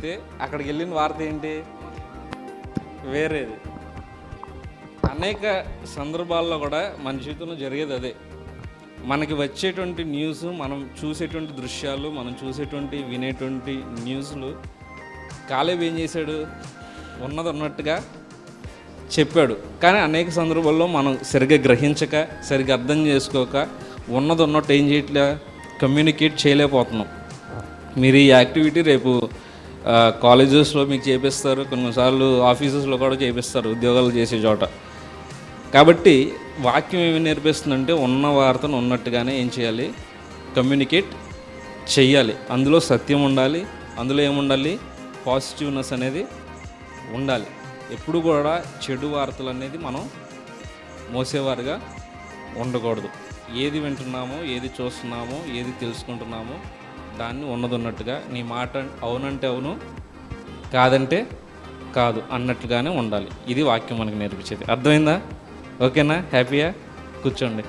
చెప్తే అక్కడికి వెళ్ళిన వార్త ఏంటి? వేరేది. అనేక సందర్భాల్లో కూడా మన జీవితంలో జరిగేది అదే. మనకి వచ్చేటువంటి న్యూస్ మనం చూసేటువంటి దృశ్యాలు మనం చూసేటువంటి వినేటువంటి న్యూస్లు కాలేబ్ ఏం చేశాడు? ఉన్నది ఉన్నట్టుగా చెప్పాడు. కానీ అనేక సందర్భాల్లో మనం సరిగ్గా గ్రహించక సరిగ్గా అర్థం చేసుకోక ఉన్నది ఉన్నట్టు ఏం చేయట్లే కమ్యూనికేట్ చేయలేకపోతున్నాం. మీరు ఈ యాక్టివిటీ రేపు కాలేజెస్లో మీకు చేపిస్తారు కొన్నిసార్లు ఆఫీసెస్లో కూడా చేపిస్తారు ఉద్యోగాలు చేసే చోట. కాబట్టి వాక్యం ఏమి నేర్పిస్తుందంటే ఉన్న వార్తను ఉన్నట్టుగానే ఏం చేయాలి? కమ్యూనికేట్ చెయ్యాలి. అందులో సత్యం ఉండాలి అందులో ఏముండాలి? పాజిటివ్నెస్ అనేది ఉండాలి. ఎప్పుడు కూడా చెడు వార్తలు అనేది మనం మోసేవారుగా ఉండకూడదు. ఏది వింటున్నామో ఏది చూస్తున్నామో ఏది తెలుసుకుంటున్నామో దాన్ని ఉన్నది ఉన్నట్టుగా నీ మాట అవునంటే అవును కాదంటే కాదు అన్నట్లుగానే ఉండాలి. ఇది వాక్యం మనకు నేర్పించేది. అర్థమైందా? ఓకేనా? హ్యాపీయా? కూర్చోండి.